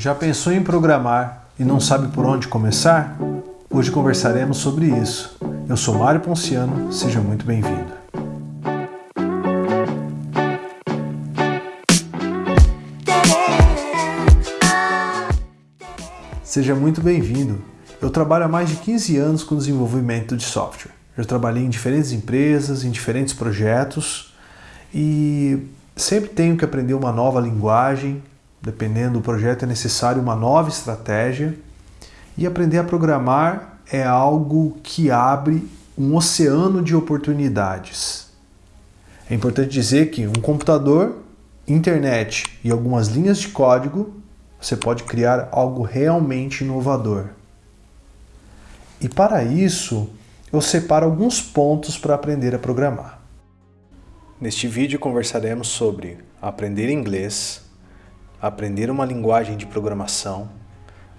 Já pensou em programar e não sabe por onde começar? Hoje conversaremos sobre isso. Eu sou Mário Ponciano, seja muito bem-vindo. Seja muito bem-vindo. Eu trabalho há mais de 15 anos com desenvolvimento de software. Eu trabalhei em diferentes empresas, em diferentes projetos e sempre tenho que aprender uma nova linguagem, dependendo do projeto é necessário uma nova estratégia e aprender a programar é algo que abre um oceano de oportunidades. É importante dizer que um computador, internet e algumas linhas de código você pode criar algo realmente inovador. E para isso, eu separo alguns pontos para aprender a programar. Neste vídeo conversaremos sobre aprender inglês, aprender uma linguagem de programação,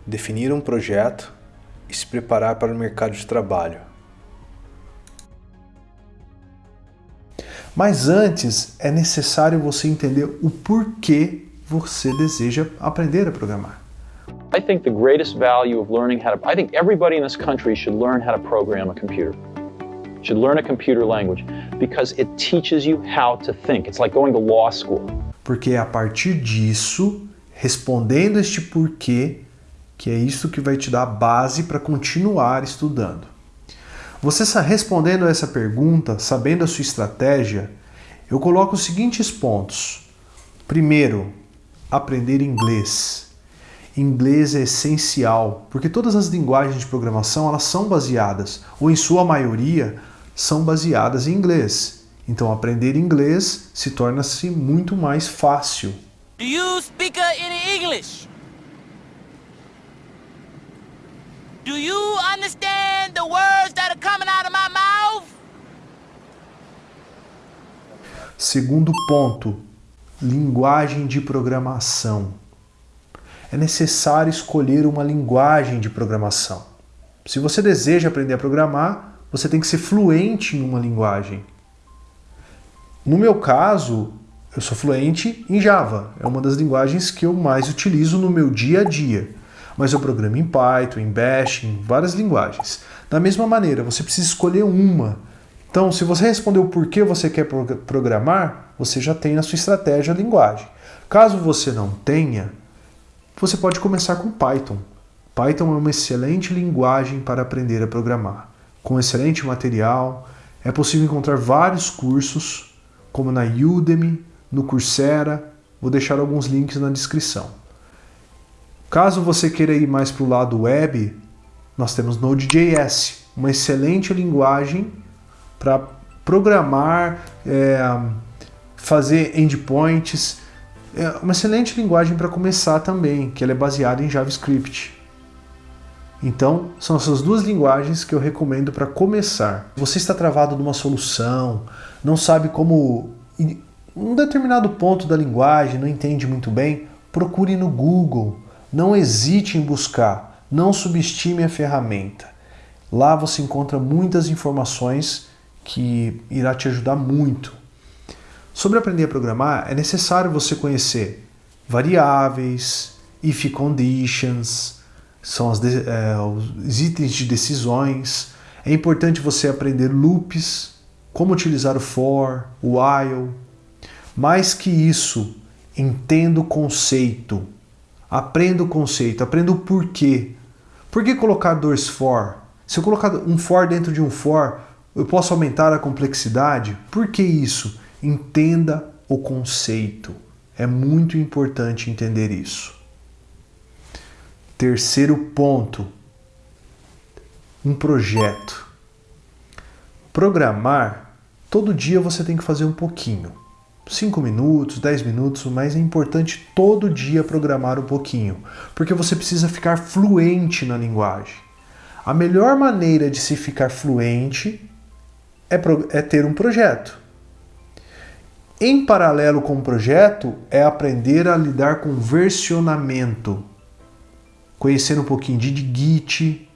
definir um projeto e se preparar para o mercado de trabalho. Mas antes, é necessário você entender o porquê você deseja aprender a programar. I think the greatest value of learning how to I think everybody in this country should learn how to program a computer. Should learn a computer language because it teaches you how to think. It's like going to law school. Porque é a partir disso, respondendo este porquê, que é isso que vai te dar base para continuar estudando. Você respondendo a essa pergunta, sabendo a sua estratégia, eu coloco os seguintes pontos. Primeiro, aprender inglês. Inglês é essencial, porque todas as linguagens de programação elas são baseadas, ou em sua maioria, são baseadas em inglês. Então aprender inglês se torna-se muito mais fácil. Do you speak any English? Do you understand the words that are coming out of my mouth? Segundo ponto, linguagem de programação. É necessário escolher uma linguagem de programação. Se você deseja aprender a programar, você tem que ser fluente em uma linguagem. No meu caso, eu sou fluente em Java. É uma das linguagens que eu mais utilizo no meu dia a dia. Mas eu programo em Python, em Bash, em várias linguagens. Da mesma maneira, você precisa escolher uma. Então, se você respondeu por que você quer programar, você já tem na sua estratégia a linguagem. Caso você não tenha, você pode começar com Python. Python é uma excelente linguagem para aprender a programar. Com excelente material, é possível encontrar vários cursos, como na Udemy, no Coursera, vou deixar alguns links na descrição. Caso você queira ir mais para o lado web, nós temos Node.js, uma excelente linguagem para programar, é, fazer endpoints, é uma excelente linguagem para começar também, que ela é baseada em JavaScript. Então, são essas duas linguagens que eu recomendo para começar. Você está travado numa solução, não sabe como um determinado ponto da linguagem, não entende muito bem, procure no Google. Não hesite em buscar, não subestime a ferramenta. Lá você encontra muitas informações que irá te ajudar muito. Sobre aprender a programar, é necessário você conhecer variáveis, if conditions, são é, os itens de decisões. É importante você aprender loops, como utilizar o for, o while. Mais que isso, entenda o conceito. Aprenda o conceito, aprenda o porquê. Por que colocar dois for? Se eu colocar um for dentro de um for, eu posso aumentar a complexidade? Por que isso? Entenda o conceito. É muito importante entender isso. Terceiro ponto, um projeto. Programar, todo dia você tem que fazer um pouquinho. 5 minutos, 10 minutos, mas é importante todo dia programar um pouquinho, porque você precisa ficar fluente na linguagem. A melhor maneira de se ficar fluente é, é ter um projeto. Em paralelo com o projeto, é aprender a lidar com versionamento. Conhecer um pouquinho de Git,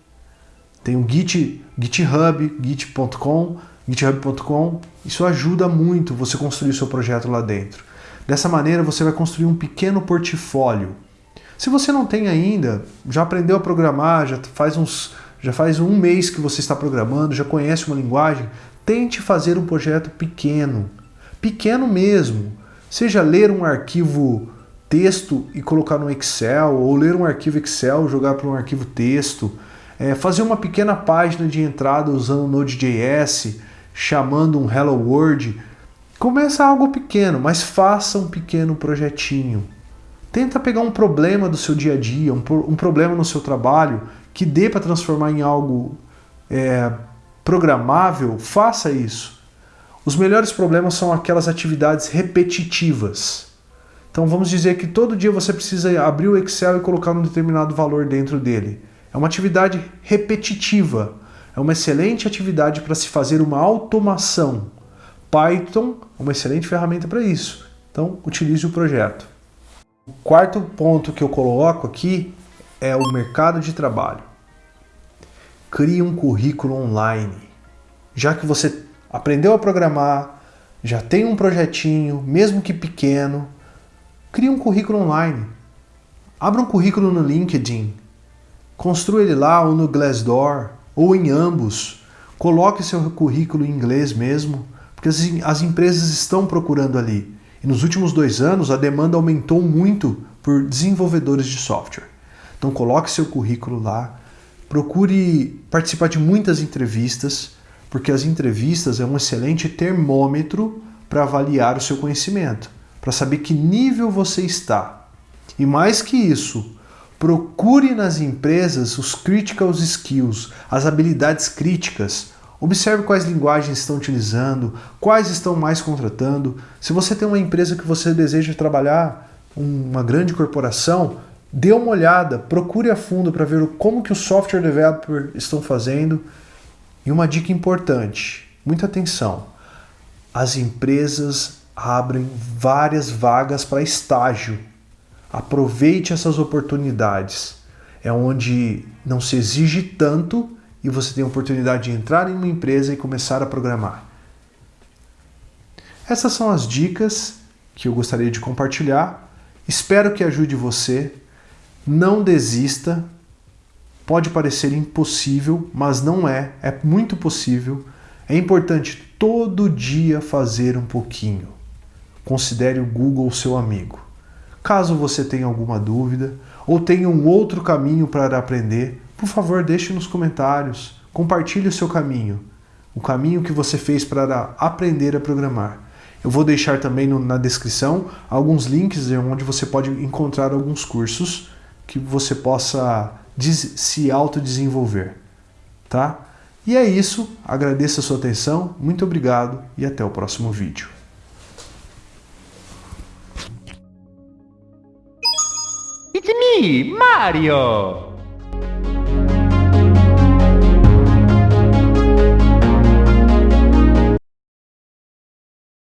tem o Git, GitHub, git.com, github.com. Isso ajuda muito você construir o seu projeto lá dentro. Dessa maneira, você vai construir um pequeno portfólio. Se você não tem ainda, já aprendeu a programar, já faz uns já faz um mês que você está programando, já conhece uma linguagem, tente fazer um projeto pequeno. Pequeno mesmo. Seja ler um arquivo texto e colocar no Excel, ou ler um arquivo Excel jogar para um arquivo texto. É, fazer uma pequena página de entrada usando Node.js, chamando um Hello World. Começa algo pequeno, mas faça um pequeno projetinho. Tenta pegar um problema do seu dia a dia, um, um problema no seu trabalho que dê para transformar em algo é, programável, faça isso. Os melhores problemas são aquelas atividades repetitivas. Então vamos dizer que todo dia você precisa abrir o Excel e colocar um determinado valor dentro dele. É uma atividade repetitiva. É uma excelente atividade para se fazer uma automação. Python é uma excelente ferramenta para isso. Então utilize o projeto. O quarto ponto que eu coloco aqui é o mercado de trabalho. Crie um currículo online. Já que você aprendeu a programar, já tem um projetinho, mesmo que pequeno, crie um currículo online. Abra um currículo no LinkedIn. Construa ele lá ou no Glassdoor, ou em ambos. Coloque seu currículo em inglês mesmo, porque as, as empresas estão procurando ali. E nos últimos dois anos a demanda aumentou muito por desenvolvedores de software. Então coloque seu currículo lá, procure participar de muitas entrevistas, porque as entrevistas é um excelente termômetro para avaliar o seu conhecimento, para saber que nível você está. E mais que isso, procure nas empresas os critical skills, as habilidades críticas. Observe quais linguagens estão utilizando, quais estão mais contratando. Se você tem uma empresa que você deseja trabalhar, uma grande corporação, dê uma olhada, procure a fundo para ver como que os software developers estão fazendo. E uma dica importante, muita atenção, as empresas abrem várias vagas para estágio. Aproveite essas oportunidades. É onde não se exige tanto e você tem a oportunidade de entrar em uma empresa e começar a programar. Essas são as dicas que eu gostaria de compartilhar. Espero que ajude você não desista. Pode parecer impossível, mas não é. É muito possível. É importante todo dia fazer um pouquinho. Considere o Google seu amigo. Caso você tenha alguma dúvida ou tenha um outro caminho para aprender, por favor, deixe nos comentários. Compartilhe o seu caminho, o caminho que você fez para aprender a programar. Eu vou deixar também no, na descrição alguns links onde você pode encontrar alguns cursos que você possa se autodesenvolver, tá? E é isso, agradeço a sua atenção, muito obrigado e até o próximo vídeo. Mario.